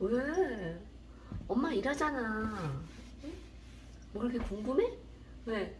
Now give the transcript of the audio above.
왜? 엄마 일하잖아. 응? 뭐 그렇게 궁금해? 왜?